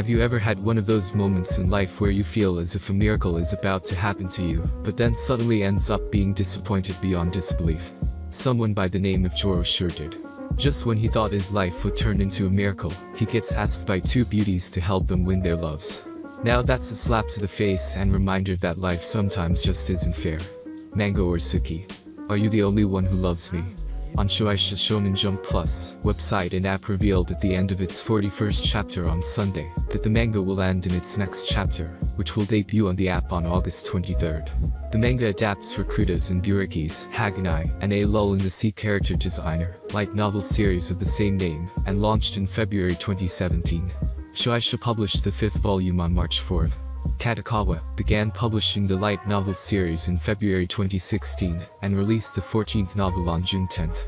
Have you ever had one of those moments in life where you feel as if a miracle is about to happen to you, but then suddenly ends up being disappointed beyond disbelief? Someone by the name of Joro sure did. Just when he thought his life would turn into a miracle, he gets asked by two beauties to help them win their loves. Now that's a slap to the face and reminder that life sometimes just isn't fair. Mango or Suki. Are you the only one who loves me? On Shueisha Shonen Jump Plus website and app revealed at the end of its 41st chapter on Sunday that the manga will end in its next chapter, which will debut on the app on August 23rd. The manga adapts Rakuda's and Buriki's Haganai and a lull in the sea character designer light novel series of the same name and launched in February 2017. Shueisha published the fifth volume on March 4th. Kadokawa began publishing the light novel series in February 2016 and released the 14th novel on June 10th.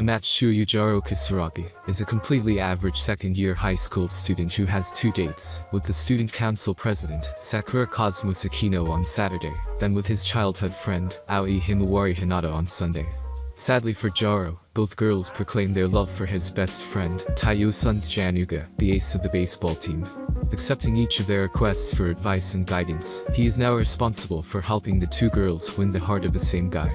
Amatsuyu Joro Kisaragi is a completely average second-year high school student who has two dates, with the student council president, Sakura Cosmos Akino on Saturday, then with his childhood friend, Aoi Himawari Hinata on Sunday. Sadly for Joro, both girls proclaim their love for his best friend, Taiyo Sun Januga, the ace of the baseball team. Accepting each of their requests for advice and guidance, he is now responsible for helping the two girls win the heart of the same guy.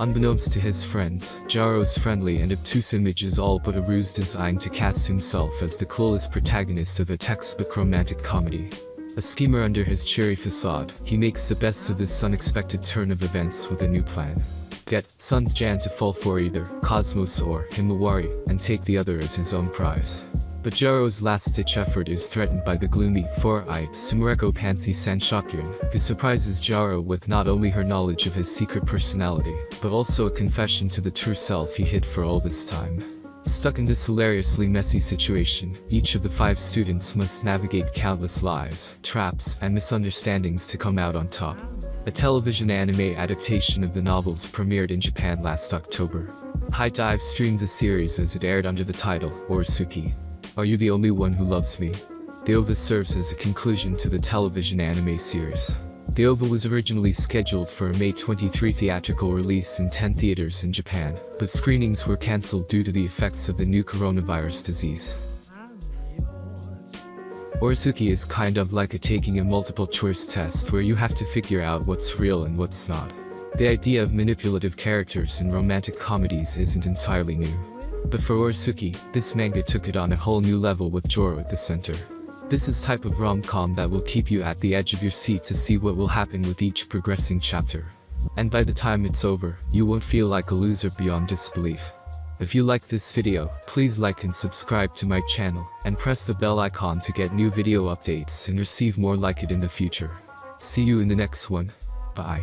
Unbeknownst to his friends, Joro's friendly and obtuse image is all but a ruse designed to cast himself as the clueless protagonist of a textbook romantic comedy. A schemer under his cheery facade, he makes the best of this unexpected turn of events with a new plan get Sun Jan to fall for either Cosmos or Himawari and take the other as his own prize. But Joro's last-ditch effort is threatened by the gloomy, four-eyed Sumireko Pansy Sanshokuin, who surprises Jaro with not only her knowledge of his secret personality, but also a confession to the true self he hid for all this time. Stuck in this hilariously messy situation, each of the five students must navigate countless lies, traps, and misunderstandings to come out on top. A television anime adaptation of the novels premiered in Japan last October. HIDIVE streamed the series as it aired under the title, Oresuki. Are you the only one who loves me? The OVA serves as a conclusion to the television anime series. The OVA was originally scheduled for a May 23 theatrical release in 10 theaters in Japan, but screenings were cancelled due to the effects of the new coronavirus disease. Oresuki is kind of like a taking a multiple choice test where you have to figure out what's real and what's not. The idea of manipulative characters in romantic comedies isn't entirely new. But for Oresuki, this manga took it on a whole new level with Joro at the center. This is type of rom-com that will keep you at the edge of your seat to see what will happen with each progressing chapter. And by the time it's over, you won't feel like a loser beyond disbelief. If you like this video, please like and subscribe to my channel, and press the bell icon to get new video updates and receive more like it in the future. See you in the next one. Bye.